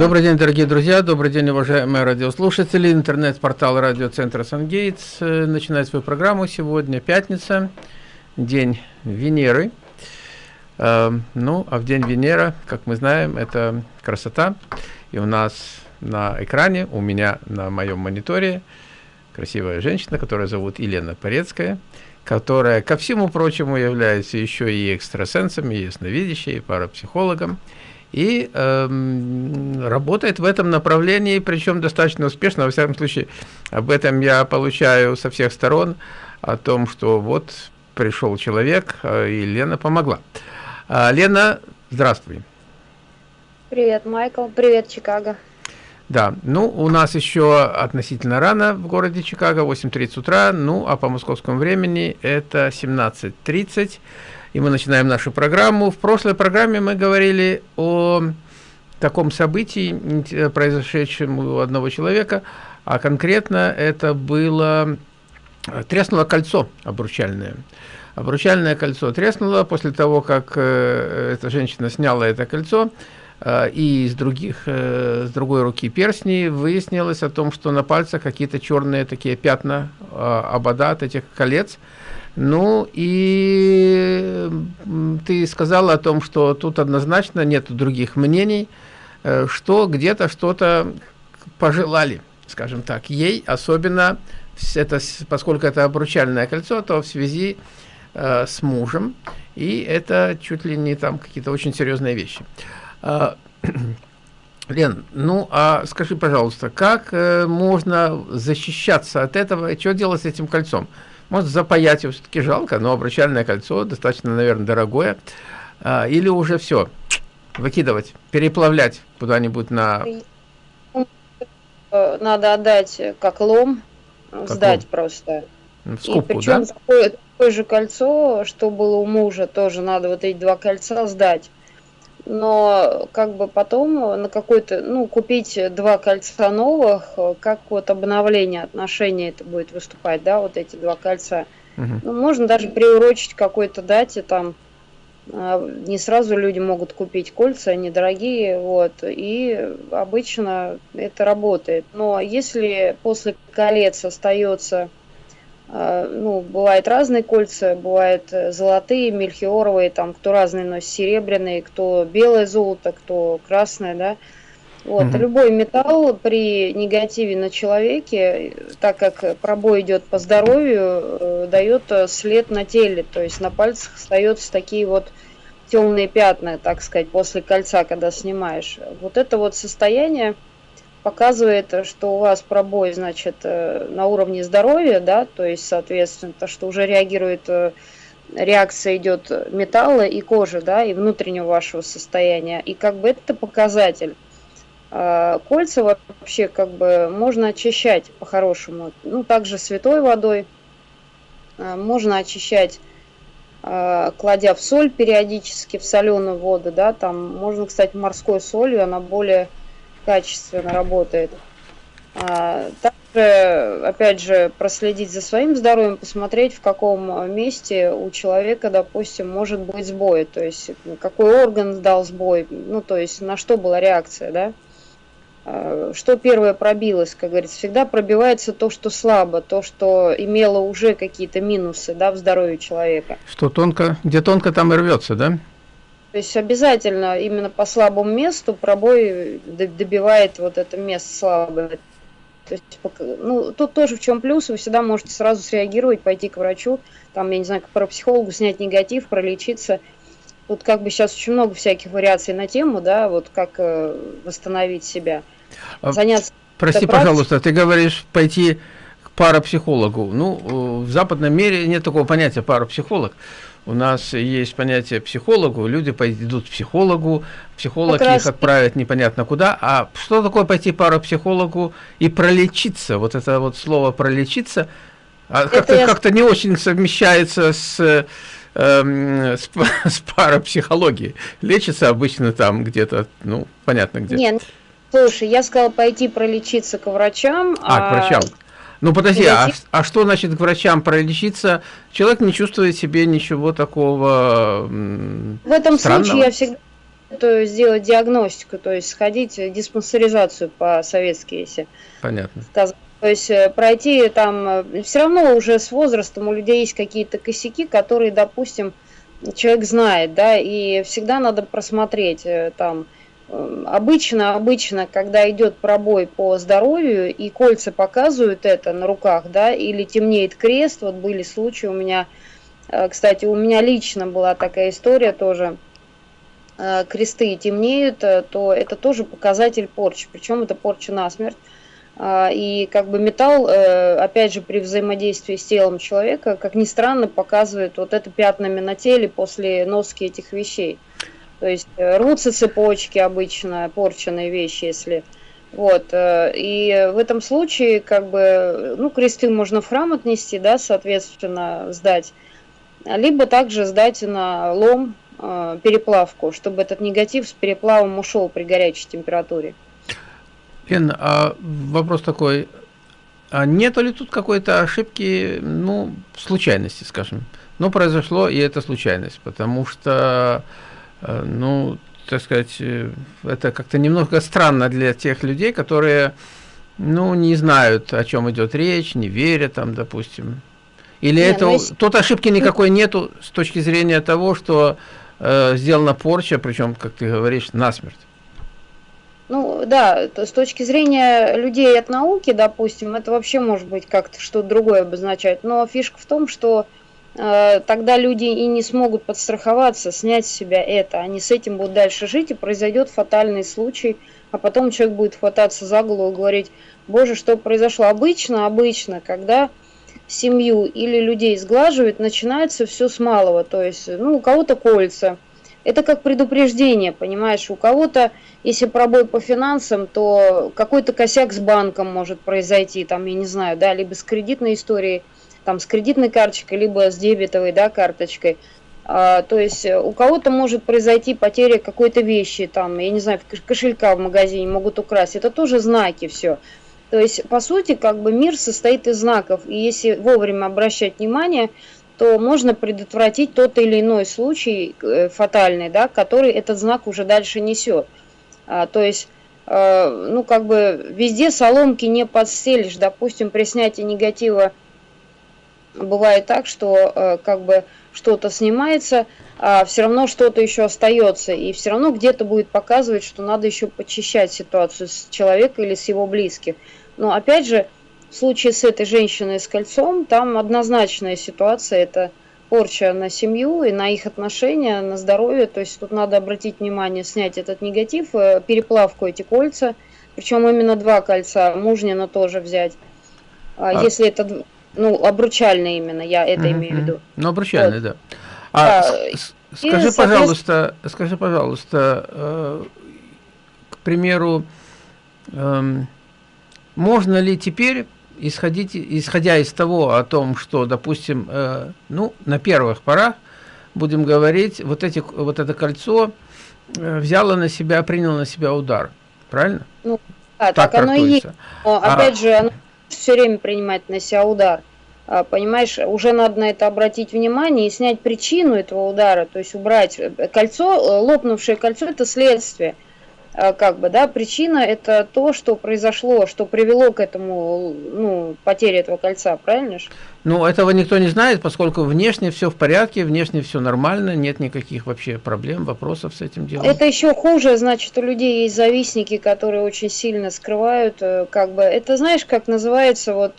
Добрый день, дорогие друзья, добрый день, уважаемые радиослушатели. Интернет-портал радиоцентра «Сангейтс» э, начинает свою программу. Сегодня пятница, день Венеры. Э, ну, а в день Венера, как мы знаем, это красота. И у нас на экране, у меня на моем мониторе красивая женщина, которая зовут Елена Порецкая, которая, ко всему прочему, является еще и экстрасенсом, и ясновидящей, и парапсихологом и э, работает в этом направлении, причем достаточно успешно. Во всяком случае, об этом я получаю со всех сторон, о том, что вот пришел человек, э, и Лена помогла. А, Лена, здравствуй. Привет, Майкл. Привет, Чикаго. Да, ну, у нас еще относительно рано в городе Чикаго, 8.30 утра, ну, а по московскому времени это 17.30 и мы начинаем нашу программу. В прошлой программе мы говорили о таком событии, произошедшем у одного человека, а конкретно это было треснуло кольцо обручальное. Обручальное кольцо треснуло после того, как э, эта женщина сняла это кольцо, э, и из других, э, с другой руки перстни выяснилось о том, что на пальцах какие-то черные такие пятна э, обода от этих колец, ну и ты сказала о том, что тут однозначно нет других мнений, э, что где-то что-то пожелали, скажем так, ей, особенно это, поскольку это обручальное кольцо, то в связи э, с мужем, и это чуть ли не там какие-то очень серьезные вещи. Э, Лен, ну а скажи, пожалуйста, как э, можно защищаться от этого, что делать с этим кольцом? Может, запаять его все-таки жалко, но обручальное кольцо достаточно, наверное, дорогое. А, или уже все, выкидывать, переплавлять куда-нибудь на... Надо отдать как лом, как сдать лом? просто. В скупку, И причем да? такое, такое же кольцо, что было у мужа, тоже надо вот эти два кольца сдать но как бы потом на какой-то, ну, купить два кольца новых, как вот обновление отношений это будет выступать, да, вот эти два кольца. Угу. Ну, можно даже приурочить какой-то дате, там, а, не сразу люди могут купить кольца, они дорогие, вот, и обычно это работает. Но если после колец остается ну, бывают разные кольца, бывают э, золотые, мельхиоровые, там, кто разные носит, серебряные, кто белое золото, кто красное, да. Вот, угу. любой металл при негативе на человеке, так как пробой идет по здоровью, э, дает э, след на теле, то есть на пальцах остаются такие вот темные пятна, так сказать, после кольца, когда снимаешь. Вот это вот состояние, показывает, что у вас пробой, значит, э, на уровне здоровья, да, то есть, соответственно, то, что уже реагирует, э, реакция идет металла и кожи, да, и внутреннего вашего состояния, и как бы это показатель. А, кольца вообще как бы можно очищать по-хорошему, ну, также святой водой, а, можно очищать а, кладя в соль периодически, в соленую воду, да, там можно, кстати, морской солью, она более качественно работает. А, также, опять же, проследить за своим здоровьем, посмотреть, в каком месте у человека, допустим, может быть сбой, то есть какой орган дал сбой, ну, то есть на что была реакция, да. А, что первое пробилось, как говорится, всегда пробивается то, что слабо, то, что имело уже какие-то минусы, да, в здоровье человека. Что тонко, где тонко, там и рвется, да? То есть обязательно именно по слабому месту пробой добивает вот это место слабое. То есть, ну, тут тоже в чем плюс, вы всегда можете сразу среагировать, пойти к врачу, там, я не знаю, к парапсихологу, снять негатив, пролечиться. Тут как бы сейчас очень много всяких вариаций на тему, да, вот как э, восстановить себя. А, Заняться... Прости, пожалуйста, ты говоришь пойти к парапсихологу. Ну, в западном мире нет такого понятия парапсихолог. У нас есть понятие психологу, люди пойдут к психологу, психолог их отправит непонятно куда. А что такое пойти парапсихологу и пролечиться? Вот это вот слово пролечиться а как-то я... как не очень совмещается с, э, с, с парапсихологией. Лечится обычно там где-то, ну, понятно где. Нет, слушай, я сказала пойти пролечиться к врачам. А, а... к врачам. Ну подожди, а, а что значит к врачам пролечиться? Человек не чувствует себе ничего такого В этом странного. случае я всегда сделать диагностику, то есть сходить в диспансеризацию по-советски, если Понятно. сказать. То есть э, пройти там, э, все равно уже с возрастом у людей есть какие-то косяки, которые, допустим, человек знает, да, и всегда надо просмотреть э, там, Обычно, обычно, когда идет пробой по здоровью и кольца показывают это на руках, да, или темнеет крест, вот были случаи у меня, кстати, у меня лично была такая история тоже, кресты темнеют, то это тоже показатель порчи, причем это порча насмерть. А, и как бы металл, э, опять же, при взаимодействии с телом человека, как ни странно, показывает вот это пятнами на теле после носки этих вещей. То есть э, рвутся цепочки обычно, порченные вещи, если... Вот, э, и в этом случае, как бы, ну, кресты можно в храм отнести, да, соответственно, сдать, либо также сдать на лом, переплавку, чтобы этот негатив с переплавом ушел при горячей температуре. Лен, а вопрос такой, а нету ли тут какой-то ошибки, ну, случайности, скажем? Ну, произошло, и это случайность, потому что, э, ну, так сказать, э, это как-то немного странно для тех людей, которые, ну, не знают, о чем идет речь, не верят там, допустим. Или Нет, это, ну, если... тут ошибки никакой нету с точки зрения того, что э, сделана порча, причем, как ты говоришь, насмерть. Ну да, с точки зрения людей от науки, допустим, это вообще может быть как-то что-то другое обозначать. Но фишка в том, что э, тогда люди и не смогут подстраховаться, снять с себя это. Они с этим будут дальше жить, и произойдет фатальный случай, а потом человек будет хвататься за голову и говорить, боже, что произошло. Обычно, обычно, когда семью или людей сглаживают, начинается все с малого. То есть, ну, у кого-то кольца – это как предупреждение, понимаешь, у кого-то, если пробой по финансам, то какой-то косяк с банком может произойти, там, я не знаю, да, либо с кредитной историей, там, с кредитной карточкой, либо с дебетовой, да, карточкой. А, то есть э, у кого-то может произойти потеря какой-то вещи, там, я не знаю, кошелька в магазине могут украсть. Это тоже знаки все. То есть, по сути, как бы мир состоит из знаков. И если вовремя обращать внимание, то можно предотвратить тот или иной случай э, фатальный, да, который этот знак уже дальше несет. А, то есть, э, ну, как бы везде соломки не подстелишь. Допустим, при снятии негатива бывает так, что э, как бы что-то снимается, а все равно что-то еще остается. И все равно где-то будет показывать, что надо еще почищать ситуацию с человека или с его близких. Но опять же, в случае с этой женщиной с кольцом, там однозначная ситуация, это порча на семью и на их отношения, на здоровье. То есть тут надо обратить внимание, снять этот негатив, э, переплавку эти кольца. Причем именно два кольца, мужнина тоже взять. А, а. Если это, ну, обручальные именно, я это угу, имею в виду. Ну, обручальные, вот. да. А, да. Скажи, и, пожалуйста, скажи, пожалуйста, э, к примеру, э, можно ли теперь исходить, исходя из того о том, что, допустим, э, ну, на первых порах, будем говорить, вот, эти, вот это кольцо э, взяло на себя, приняло на себя удар, правильно? Ну, да, так, так оно и есть. Но, а опять а, же, оно все время принимает на себя удар. А, понимаешь, уже надо на это обратить внимание и снять причину этого удара, то есть убрать э, кольцо, э, лопнувшее кольцо – это следствие – а, как бы, да, причина это то, что произошло, что привело к этому, ну, потере этого кольца, правильно же? Ну, этого никто не знает, поскольку внешне все в порядке, внешне все нормально, нет никаких вообще проблем, вопросов с этим делом. Это еще хуже, значит, у людей есть завистники, которые очень сильно скрывают, э, как бы, это знаешь, как называется, вот,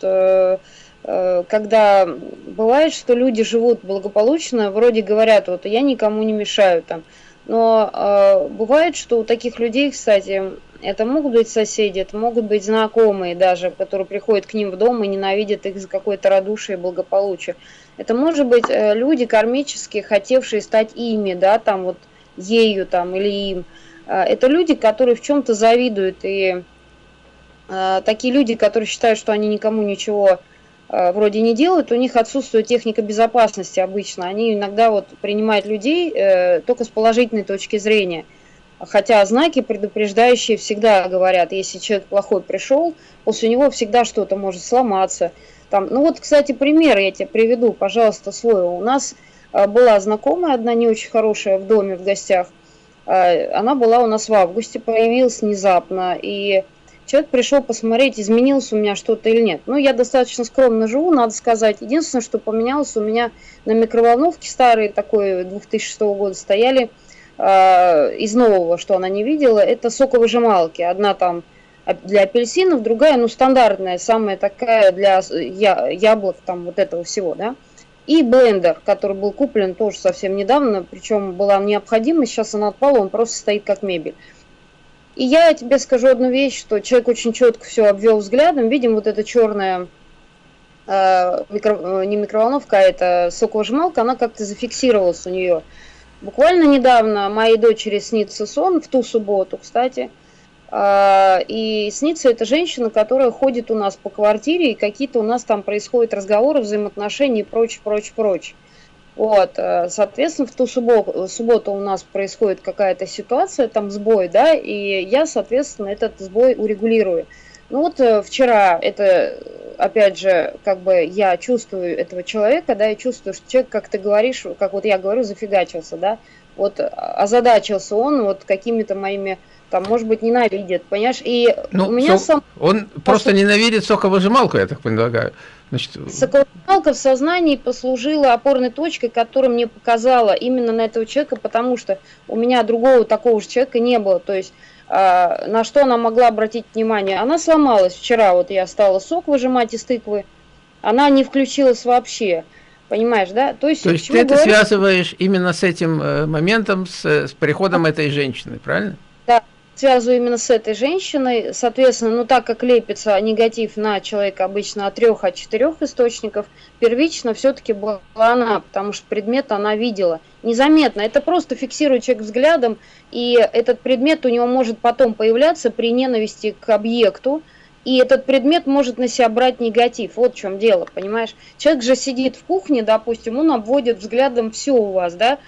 когда бывает, что люди живут благополучно, вроде говорят, вот, я никому не мешаю, там, но э, бывает, что у таких людей, кстати, это могут быть соседи, это могут быть знакомые даже, которые приходят к ним в дом и ненавидят их за какое-то радушие и благополучие. Это может быть э, люди кармические, хотевшие стать ими, да, там вот ею там или им. Э, это люди, которые в чем-то завидуют и э, такие люди, которые считают, что они никому ничего Э, вроде не делают, у них отсутствует техника безопасности обычно. Они иногда вот принимают людей э, только с положительной точки зрения. Хотя знаки предупреждающие всегда говорят, если человек плохой пришел, после него всегда что-то может сломаться. Там, ну вот, кстати, пример я тебе приведу, пожалуйста, свой. У нас э, была знакомая одна не очень хорошая в доме, в гостях. Она была у нас в августе, появилась внезапно, и человек пришел посмотреть, изменилось у меня что-то или нет. Ну, я достаточно скромно живу, надо сказать. Единственное, что поменялось, у меня на микроволновке старые, такой 2006 года, стояли э, из нового, что она не видела, это соковыжималки. Одна там для апельсинов, другая, ну, стандартная, самая такая для я, яблок, там, вот этого всего, да. И блендер, который был куплен тоже совсем недавно, причем была необходимость, сейчас она отпала, он просто стоит как мебель. И я тебе скажу одну вещь, что человек очень четко все обвел взглядом. Видим вот эта черная э, микро, э, не микроволновка, а это соковыжималка, она как-то зафиксировалась у нее. Буквально недавно моей дочери снится сон, в ту субботу, кстати. Э, и снится эта женщина, которая ходит у нас по квартире, и какие-то у нас там происходят разговоры, взаимоотношения и прочее, прочее, прочее. Вот, э, соответственно, в ту субботу, субботу у нас происходит какая-то ситуация, там сбой, да, и я, соответственно, этот сбой урегулирую. Ну вот э, вчера это, опять же, как бы я чувствую этого человека, да, я чувствую, что человек, как ты говоришь, как вот я говорю, зафигачился, да, вот озадачился он вот какими-то моими там, может быть, ненавидит, понимаешь? И ну, у меня сам... Он просто ненавидит соковыжималку, я так полагаю. Значит... Соковыжималка в сознании послужила опорной точкой, которая мне показала именно на этого человека, потому что у меня другого такого же человека не было. То есть э, на что она могла обратить внимание? Она сломалась вчера, вот я стала сок выжимать из тыквы, она не включилась вообще. Понимаешь, да? То есть, То есть ты это говорить? связываешь именно с этим э, моментом, с, с приходом этой женщины, правильно? Связываю именно с этой женщиной. Соответственно, ну так как лепится негатив на человека обычно от трех, от четырех источников, первично все-таки была она, потому что предмет она видела. Незаметно, это просто фиксирует человек взглядом, и этот предмет у него может потом появляться при ненависти к объекту, и этот предмет может на себя брать негатив. Вот в чем дело, понимаешь? Человек же сидит в кухне, допустим, он обводит взглядом все у вас, да,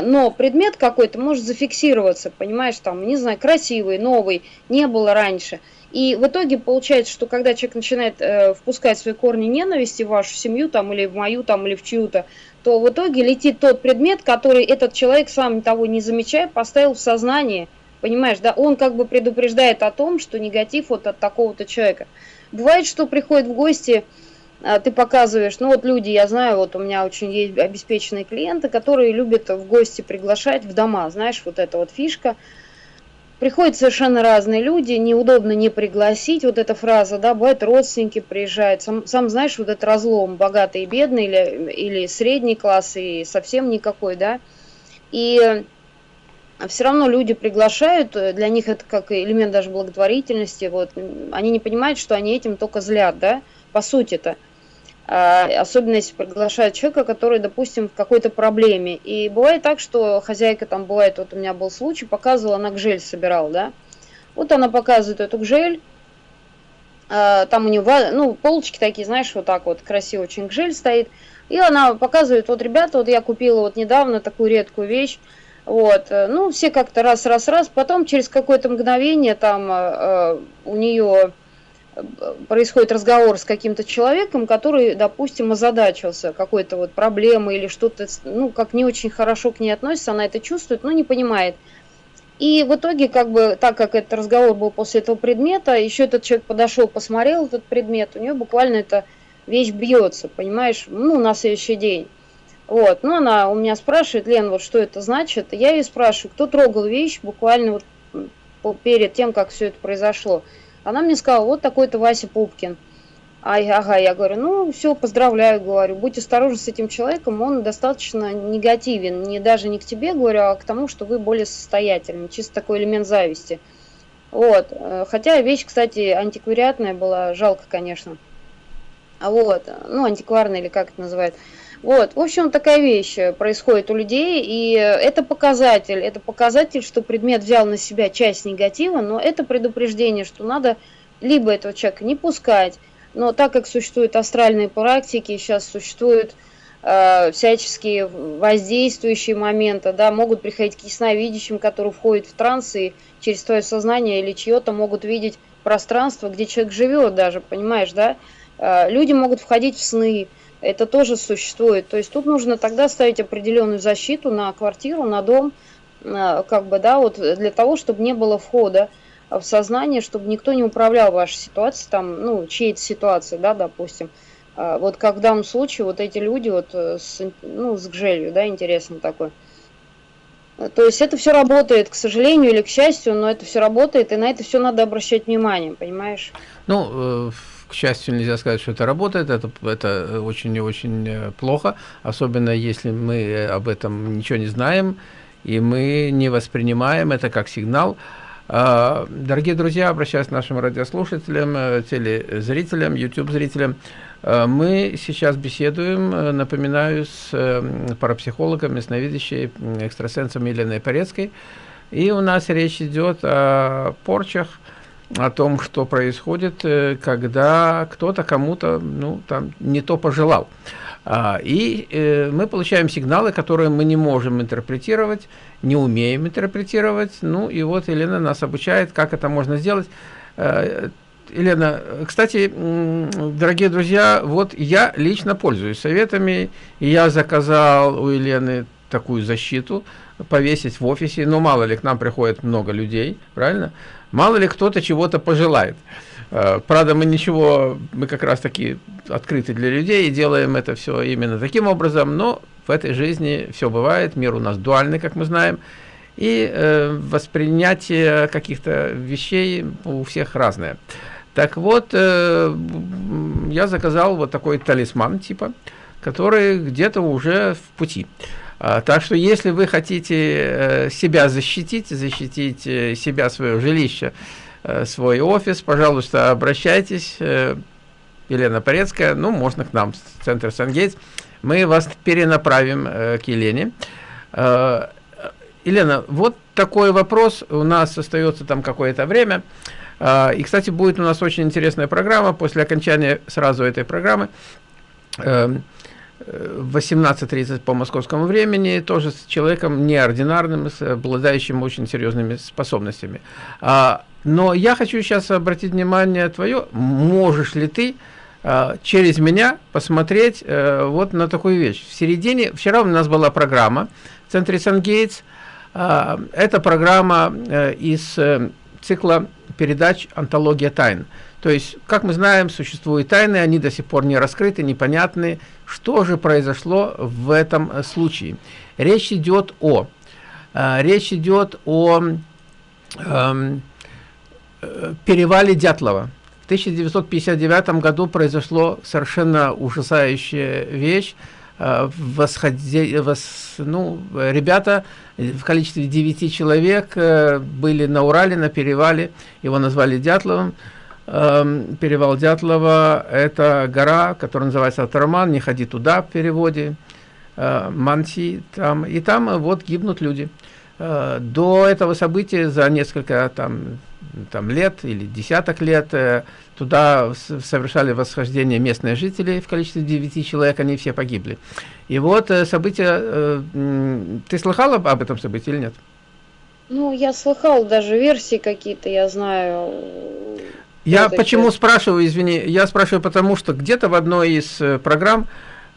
но предмет какой-то может зафиксироваться, понимаешь, там, не знаю, красивый, новый, не было раньше. И в итоге получается, что когда человек начинает э, впускать свои корни ненависти в вашу семью, там, или в мою, там, или в чью-то, то в итоге летит тот предмет, который этот человек, сам того не замечая, поставил в сознание, понимаешь, да, он как бы предупреждает о том, что негатив вот от такого-то человека. Бывает, что приходит в гости а, ты показываешь, ну вот люди, я знаю, вот у меня очень есть обеспеченные клиенты, которые любят в гости приглашать в дома, знаешь, вот эта вот фишка. Приходят совершенно разные люди, неудобно не пригласить, вот эта фраза, да, бывает родственники приезжают, сам, сам знаешь, вот этот разлом, богатый и бедный, или, или средний класс, и совсем никакой, да, и все равно люди приглашают, для них это как элемент даже благотворительности, вот, они не понимают, что они этим только злят, да, по сути-то. А, особенно если приглашают человека, который, допустим, в какой-то проблеме. И бывает так, что хозяйка там бывает, вот у меня был случай, показывала, она гжель собирала, да. Вот она показывает эту гжель, а, там у нее, ну, полочки такие, знаешь, вот так вот красиво очень гжель стоит. И она показывает, вот, ребята, вот я купила вот недавно такую редкую вещь, вот, ну, все как-то раз, раз, раз, потом через какое-то мгновение там э, у нее происходит разговор с каким-то человеком, который, допустим, озадачился какой-то вот проблемой или что-то, ну, как не очень хорошо к ней относится, она это чувствует, но не понимает. И в итоге, как бы, так как этот разговор был после этого предмета, еще этот человек подошел, посмотрел этот предмет, у нее буквально эта вещь бьется, понимаешь, ну, на следующий день. Вот, ну, она у меня спрашивает, Лен, вот что это значит? Я ее спрашиваю, кто трогал вещь буквально вот перед тем, как все это произошло. Она мне сказала, вот такой-то Вася Пупкин. А, ага, я говорю, ну все, поздравляю, говорю, будь осторожен с этим человеком, он достаточно негативен, не даже не к тебе, говорю, а к тому, что вы более состоятельны, чисто такой элемент зависти. Вот, э, хотя вещь, кстати, антиквариатная была, жалко, конечно. А вот, ну, антикварная или как это называют. Вот, в общем, такая вещь происходит у людей, и это показатель, это показатель, что предмет взял на себя часть негатива, но это предупреждение, что надо либо этого человека не пускать, но так как существуют астральные практики, сейчас существуют э, всяческие воздействующие моменты, да, могут приходить к ясновидящим, которые входят в транс и через твое сознание или чье-то могут видеть пространство, где человек живет даже, понимаешь, да? Э, люди могут входить в сны, это тоже существует. То есть тут нужно тогда ставить определенную защиту на квартиру, на дом, как бы, да, вот для того, чтобы не было входа в сознание, чтобы никто не управлял вашей ситуацией, там, ну, чьей-то ситуацией, да, допустим. Вот как в данном случае вот эти люди вот с, ну, с гжелью, да, интересно такой. То есть это все работает, к сожалению или к счастью, но это все работает, и на это все надо обращать внимание, понимаешь? Ну, э, к счастью, нельзя сказать, что это работает, это, это очень и очень э, плохо, особенно если мы об этом ничего не знаем, и мы не воспринимаем это как сигнал. А, дорогие друзья, обращаюсь к нашим радиослушателям, э, телезрителям, YouTube-зрителям, Э, мы сейчас беседуем, э, напоминаю, с э, парапсихологом, ясновидящей, экстрасенсом Еленой Порецкой. И у нас речь идет о порчах, о том, что происходит, когда кто-то кому-то ну, там, не то пожелал. А, и мы получаем сигналы, которые мы не можем интерпретировать, не умеем интерпретировать. Ну и вот Елена нас обучает, как это можно сделать Елена, кстати, дорогие друзья, вот я лично пользуюсь советами, я заказал у Елены такую защиту повесить в офисе, но мало ли к нам приходит много людей, правильно? Мало ли кто-то чего-то пожелает. Э, правда, мы ничего, мы как раз таки открыты для людей и делаем это все именно таким образом, но в этой жизни все бывает, мир у нас дуальный, как мы знаем, и э, воспринятие каких-то вещей у всех разное. Так вот, э, я заказал вот такой талисман типа, который где-то уже в пути. А, так что, если вы хотите э, себя защитить, защитить э, себя, свое жилище, э, свой офис, пожалуйста, обращайтесь. Елена Порецкая, ну, можно к нам, в центр Сангейтс. Мы вас перенаправим к Елене. Э, Елена, вот такой вопрос. У нас остается там какое-то время. А, и, кстати, будет у нас очень интересная программа после окончания сразу этой программы. В 18.30 по московскому времени, тоже с человеком неординарным, с обладающим очень серьезными способностями. А, но я хочу сейчас обратить внимание твое, можешь ли ты а, через меня посмотреть э, вот на такую вещь. В середине, вчера у нас была программа в центре Сан-Гейтс, это программа э, из э, цикла передач «Антология тайн». То есть, как мы знаем, существуют тайны, они до сих пор не раскрыты, непонятны. Что же произошло в этом э, случае? Речь идет о, э, речь идет о эм, э, перевале Дятлова. В 1959 году произошло совершенно ужасающая вещь. Э, восходи, вос, ну, ребята в количестве 9 человек э, были на Урале, на перевале, его назвали Дятловым. Эм, перевал Дятлова – это гора, которая называется Атарман, не ходи туда в переводе, э, Манси, там, и там вот гибнут люди. До этого события за несколько там, там, лет или десяток лет Туда совершали восхождение местные жители в количестве 9 человек, они все погибли. И вот э, события... Э, ты слыхала об этом событии или нет? Ну, я слыхал даже версии какие-то, я знаю. Я почему спрашиваю, извини, я спрашиваю потому, что где-то в одной из э, программ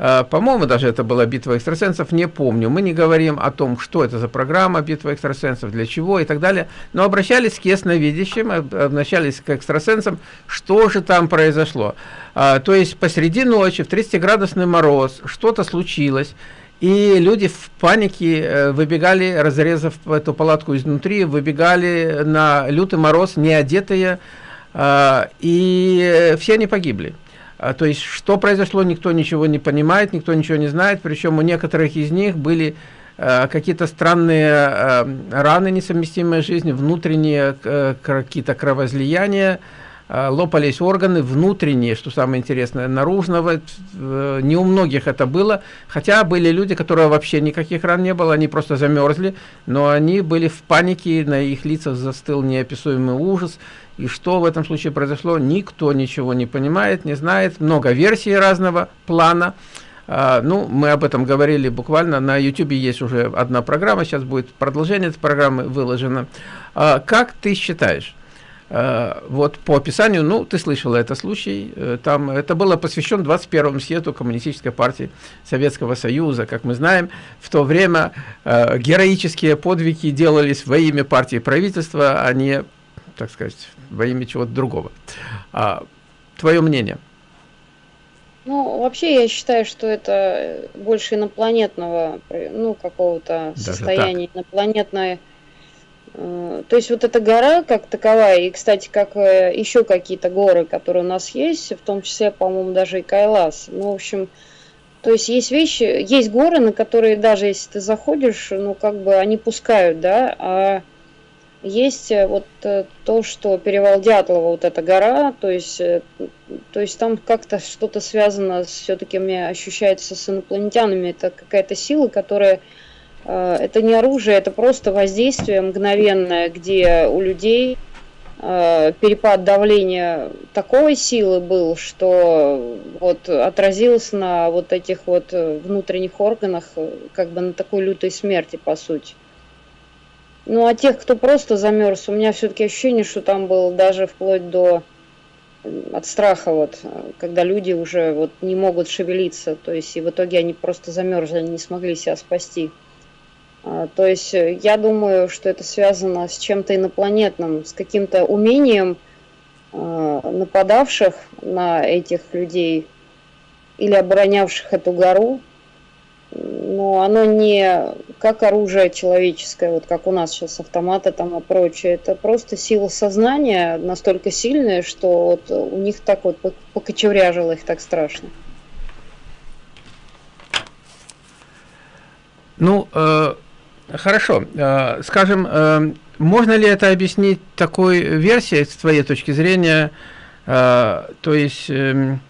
Э, по-моему, даже это была битва экстрасенсов, не помню. Мы не говорим о том, что это за программа битва экстрасенсов, для чего и так далее, но обращались к ясновидящим, обращались к экстрасенсам, что же там произошло. А, то есть посреди ночи в 30-градусный мороз что-то случилось, и люди в панике э, выбегали, разрезав эту палатку изнутри, выбегали на лютый мороз, не одетые, и все они погибли. А, то есть, что произошло, никто ничего не понимает, никто ничего не знает, причем у некоторых из них были э, какие-то странные раны, несовместимые с жизнью, внутренние э, какие-то кровоизлияния, лопались органы внутренние, что самое интересное, наружного, э, не у многих это было, хотя были люди, которые вообще никаких ран не было, они просто замерзли, но они были в панике, на их лицах застыл неописуемый ужас, и что в этом случае произошло, никто ничего не понимает, не знает. Много версий разного плана. А, ну, мы об этом говорили буквально. На YouTube есть уже одна программа, сейчас будет продолжение этой программы выложено. А, как ты считаешь, Э, вот по описанию, ну, ты слышала это случай, э, там это было посвящено 21-му съезду Коммунистической партии Советского Союза. Как мы знаем, в то время э, героические подвиги делались во имя партии правительства, а не, так сказать, во имя чего-то другого. А, твое мнение? Ну, вообще я считаю, что это больше инопланетного, ну, какого-то состояния, так. инопланетной Э, то есть вот эта гора как таковая, и, кстати, как э, еще какие-то горы, которые у нас есть, в том числе, по-моему, даже и Кайлас. Ну, в общем, то есть есть вещи, есть горы, на которые даже если ты заходишь, ну, как бы они пускают, да, а есть э, вот то, что перевал Дятлова, вот эта гора, то есть, то есть там как-то что-то связано, все-таки мне ощущается с инопланетянами, это какая-то сила, которая Э, это не оружие, это просто воздействие мгновенное, где у людей э, перепад давления такой силы был, что вот отразился на вот этих вот внутренних органах, как бы на такой лютой смерти, по сути. Ну, а тех, кто просто замерз, у меня все-таки ощущение, что там был даже вплоть до от страха, вот, когда люди уже вот не могут шевелиться, то есть и в итоге они просто замерзли, не смогли себя спасти. А, то есть э, я думаю, что это связано с чем-то инопланетным, с каким-то умением а, нападавших на этих людей или оборонявших эту гору, но оно не как оружие человеческое, вот как у нас сейчас автоматы там и прочее. Это просто сила сознания настолько сильная, что вот у них так вот покочевряжило их так страшно. Ну, э, Хорошо. Э, скажем, э, можно ли это объяснить такой версией, с твоей точки зрения, э, то есть эм,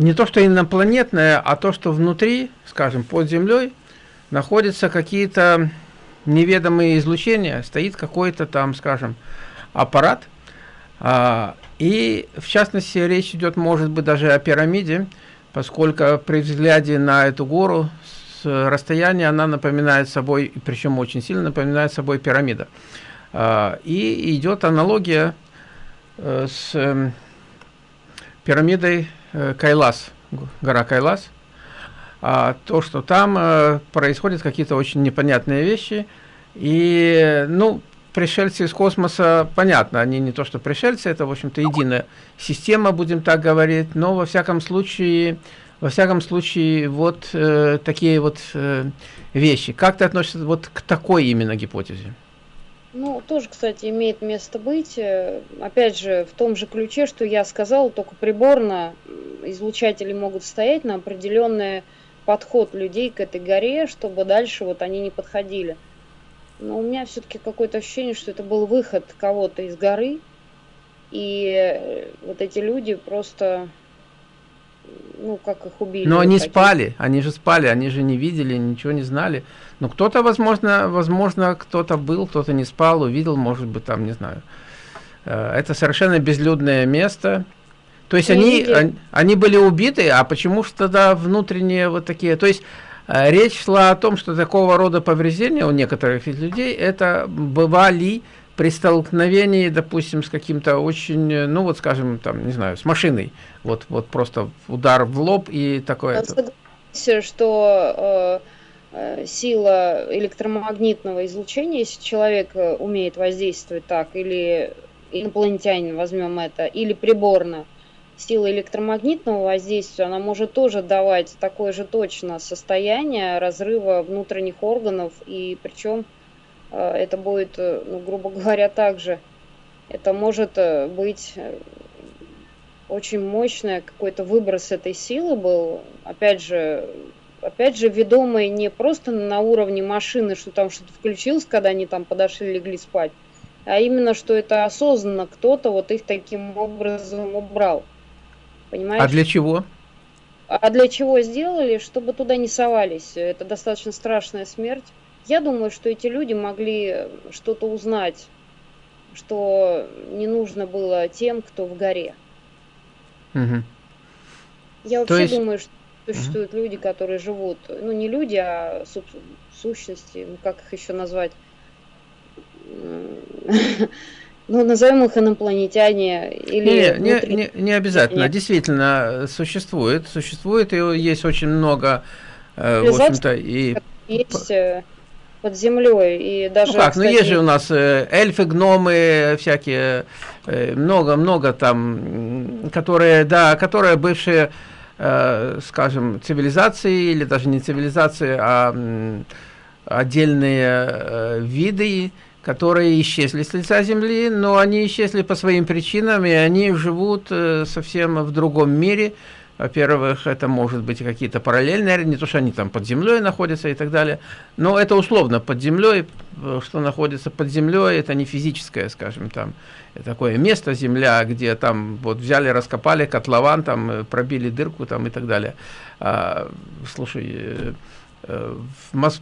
не то, что инопланетное, а то, что внутри, скажем, под землей, находятся какие-то неведомые излучения, стоит какой-то там, скажем, аппарат, и в частности речь идет, может быть, даже о пирамиде, поскольку при взгляде на эту гору расстояния она напоминает собой, причем очень сильно напоминает собой пирамида. А, и идет аналогия э, с эм, пирамидой Кайлас, гора Кайлас. А то, что там э, происходят какие-то очень непонятные вещи. И, ну, пришельцы из космоса, понятно, они не то что пришельцы, это, в общем-то, единая система, будем так говорить, но, во всяком случае, во всяком случае, вот э, такие вот э, вещи. Как ты относишься вот к такой именно гипотезе? Ну, тоже, кстати, имеет место быть. Э, опять же, в том же ключе, что я сказал, только приборно излучатели могут стоять на определенный подход людей к этой горе, чтобы дальше вот они не подходили. Но у меня все-таки какое-то ощущение, что это был выход кого-то из горы, и э, вот эти люди просто ну, как их убили. Но они такие. спали, они же спали, они же не видели, ничего не знали. Но кто-то, возможно, возможно, кто-то был, кто-то не спал, увидел, может быть, там, не знаю. Э, это совершенно безлюдное место. То есть они, они, они были убиты, а почему же тогда внутренние вот такие... То есть э, речь шла о том, что такого рода повреждения у некоторых людей, это бывали при столкновении, допустим, с каким-то очень, ну вот скажем, там, не знаю, с машиной, вот, вот просто удар в лоб и такое. Согласен, что э, э, сила электромагнитного излучения, если человек э, умеет воздействовать так, или инопланетянин, возьмем это, или приборно, сила электромагнитного воздействия, она может тоже давать такое же точно состояние разрыва внутренних органов, и причем Э, это будет, э, ну, грубо говоря, также. Это может э, быть очень мощный какой-то выброс этой силы был. Опять же, опять же, ведомый не просто на уровне машины, что там что-то включилось, когда они там подошли, легли спать, а именно, что это осознанно кто-то вот их таким образом убрал. Понимаешь? А для чего? А для чего сделали? Чтобы туда не совались. Это достаточно страшная смерть. Я думаю, что эти люди могли что-то узнать, что не нужно было тем, кто в горе. Угу. Я вообще есть... думаю, что существуют угу. люди, которые живут, ну не люди, а сущности, ну как их еще назвать? Ну, назовем их инопланетяне или... Не, не, не, не обязательно, Нет. действительно существует, существует, и есть очень много, э, в общем-то, и... Есть э, под землей и даже. Ну как, кстати... ну есть же у нас э, эльфы, гномы, всякие много-много там, которые, да, которые бывшие, скажем, цивилизации или даже не цивилизации, а отдельные виды которые исчезли с лица Земли, но они исчезли по своим причинам, и они живут э, совсем в другом мире. Во-первых, это может быть какие-то параллельные, не то, что они там под землей находятся и так далее, но это условно под землей, э, что находится под землей, это не физическое, скажем, там, такое место, земля, где там вот взяли, раскопали котлован, там э, пробили дырку там и так далее. А, слушай,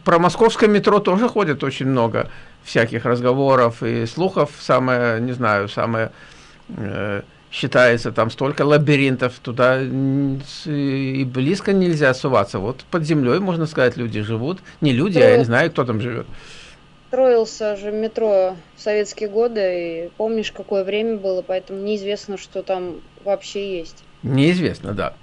про московское метро тоже ходит очень много всяких разговоров и слухов, самое, не знаю, самое э, считается там столько лабиринтов, туда и близко нельзя суваться. Вот под землей, можно сказать, люди живут. Не люди, а я не знаю, кто там живет. Строился же метро в советские годы, и помнишь, какое время было, поэтому неизвестно, что там вообще есть. Неизвестно, да.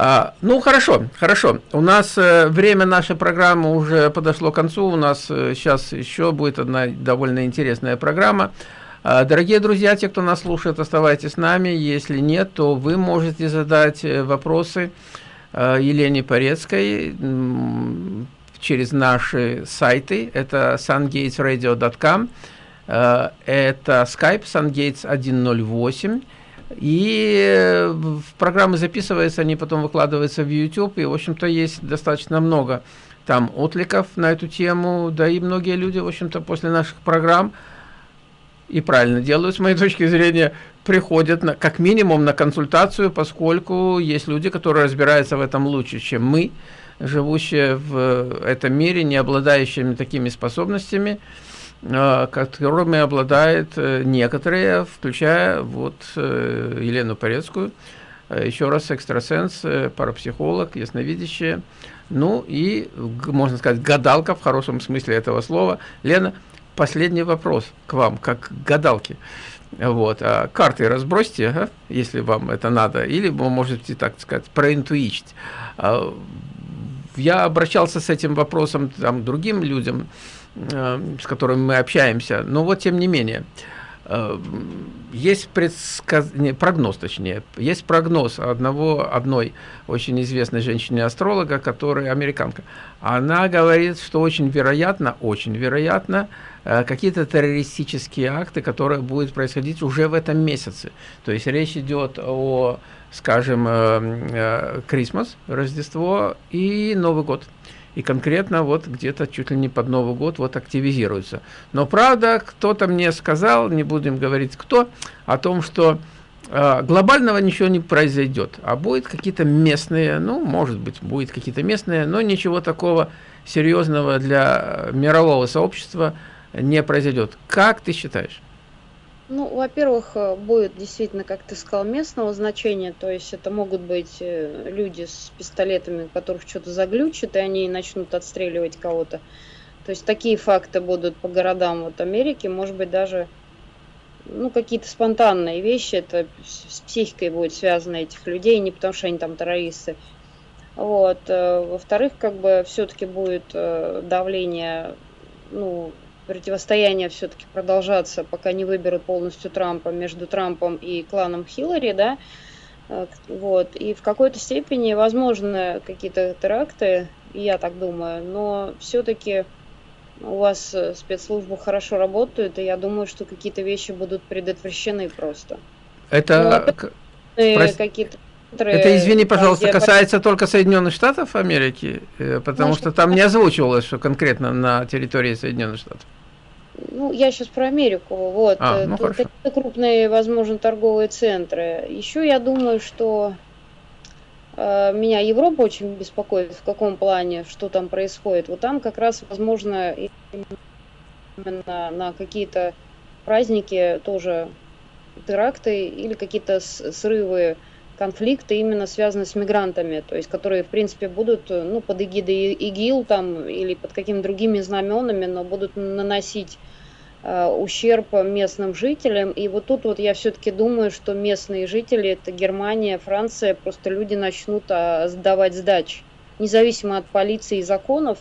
А, ну, хорошо, хорошо. У нас э, время нашей программы уже подошло к концу. У нас э, сейчас еще будет одна довольно интересная программа. А, дорогие друзья, те, кто нас слушает, оставайтесь с нами. Если нет, то вы можете задать э, вопросы э, Елене Порецкой через наши сайты. Это sungatesradio.com, э, это Skype sungates 108, и э, в программы записываются, они потом выкладываются в YouTube, и, в общем-то, есть достаточно много там откликов на эту тему, да и многие люди, в общем-то, после наших программ, и правильно делают, с моей точки зрения, приходят на, как минимум на консультацию, поскольку есть люди, которые разбираются в этом лучше, чем мы, живущие в этом мире, не обладающими такими способностями, которыми обладают э, некоторые, включая вот э, Елену Порецкую, э, еще раз экстрасенс, парапсихолог, ясновидящая, ну и, можно сказать, гадалка в хорошем смысле этого слова. Лена, последний вопрос к вам, как к гадалке. Вот, а карты разбросьте, а, если вам это надо, или вы можете, так сказать, проинтуичить. А, я обращался с этим вопросом там, другим людям, с которыми мы общаемся. Но вот тем не менее, э, есть предсказ... не, прогноз, точнее, есть прогноз одного, одной очень известной женщины-астролога, которая американка. Она говорит, что очень вероятно, очень вероятно, э, какие-то террористические акты, которые будут происходить уже в этом месяце. То есть речь идет о, скажем, Крисмас, Рождество и Новый год и конкретно вот где-то чуть ли не под Новый год вот активизируются. Но правда, кто-то мне сказал, не будем говорить кто, о том, что э, глобального ничего не произойдет, а будет какие-то местные, ну, может быть, будет какие-то местные, но ничего такого серьезного для мирового сообщества не произойдет. Как ты считаешь? Ну, во-первых, э, будет действительно, как ты сказал, местного значения, то есть это могут быть э, люди с пистолетами, которых что-то заглючит, и они начнут отстреливать кого-то. То есть такие факты будут по городам вот Америки, может быть даже ну, какие-то спонтанные вещи, это с психикой будет связано этих людей, не потому что они там террористы. Вот. Э, во-вторых, как бы все-таки будет давление, ну, противостояние все-таки продолжаться, пока не выберут полностью Трампа между Трампом и кланом Хиллари, да, э, вот, и в какой-то степени возможны какие-то теракты, я так думаю, но все-таки у вас э, спецслужбы хорошо работают, и я думаю, что какие-то вещи будут предотвращены просто. Это ну, какие-то это, извини, пожалуйста, касается только Соединенных Штатов Америки, э, потому Может, что там не озвучивалось, что конкретно на территории Соединенных Штатов. Ну, я сейчас про Америку. Вот. А, ну, Какие-то крупные, возможно, торговые центры. Еще я думаю, что э, меня Европа очень беспокоит, в каком плане, что там происходит. Вот там как раз, возможно, именно на какие-то праздники тоже теракты или какие-то срывы конфликты именно связаны с мигрантами, то есть которые, в принципе, будут ну, под эгидой ИГИЛ там или под какими-то другими знаменами, но будут наносить ущерб местным жителям. И вот тут вот я все-таки думаю, что местные жители, это Германия, Франция, просто люди начнут сдавать сдачи. Независимо от полиции и законов,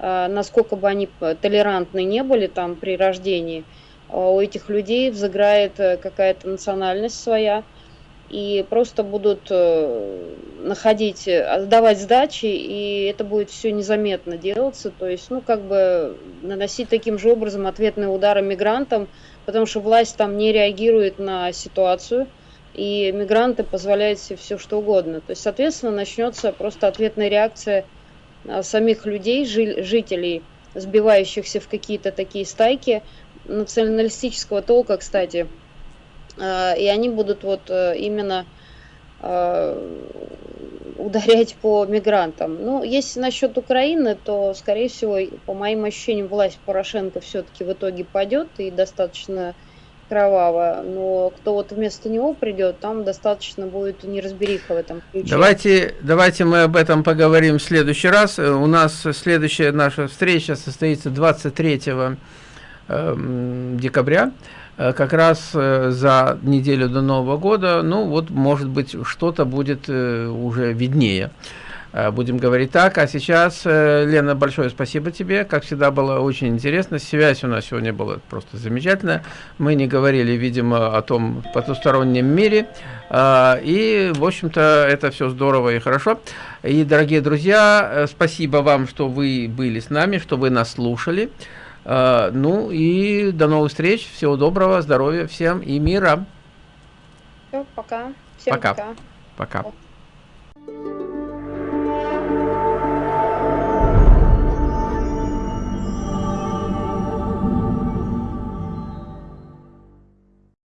насколько бы они толерантны не были там при рождении, у этих людей взыграет какая-то национальность своя, и просто будут э, находить, отдавать сдачи, и это будет все незаметно делаться, то есть, ну, как бы наносить таким же образом ответные удары мигрантам, потому что власть там не реагирует на ситуацию, и мигранты позволяют себе все что угодно. То есть, соответственно, начнется просто ответная реакция а, самих людей, жителей, сбивающихся в какие-то такие стайки, националистического толка, кстати, Э, и они будут вот э, именно э, ударять по мигрантам. Ну, если насчет Украины, то, скорее всего, по моим ощущениям, власть Порошенко все-таки в итоге падет и достаточно кроваво, но кто вот вместо него придет, там достаточно будет неразбериха в этом ключе. Давайте, давайте мы об этом поговорим в следующий раз. У нас следующая наша встреча состоится 23 эм, декабря. Э, как раз э, за неделю до Нового года, ну вот, может быть, что-то будет э, уже виднее. Будем говорить так. А сейчас, Лена, большое спасибо тебе. Как всегда, было очень интересно. Связь у нас сегодня была просто замечательная. Мы не говорили, видимо, о том потустороннем мире. И, в общем-то, это все здорово и хорошо. И, дорогие друзья, спасибо вам, что вы были с нами, что вы нас слушали. А, ну и до новых встреч. Всего доброго, здоровья всем и мира. Все, пока. Всем пока. Пока. пока.